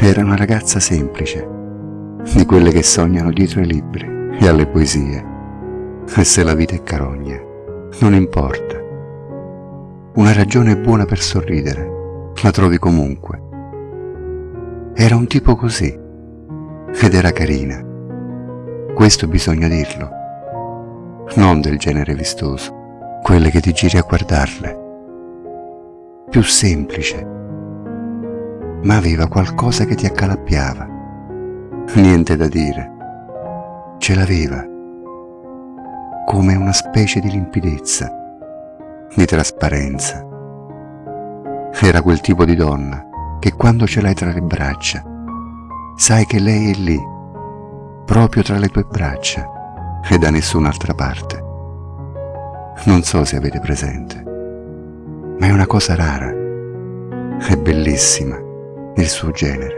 Era una ragazza semplice, di quelle che sognano dietro ai libri e alle poesie. E se la vita è carogna, non importa. Una ragione buona per sorridere, la trovi comunque. Era un tipo così, ed era carina. Questo bisogna dirlo. Non del genere vistoso, quelle che ti giri a guardarle. Più semplice, ma aveva qualcosa che ti accalappiava. Niente da dire. Ce l'aveva. Come una specie di limpidezza, di trasparenza. Era quel tipo di donna che quando ce l'hai tra le braccia, sai che lei è lì, proprio tra le tue braccia e da nessun'altra parte. Non so se avete presente, ma è una cosa rara, è bellissima il suo genere.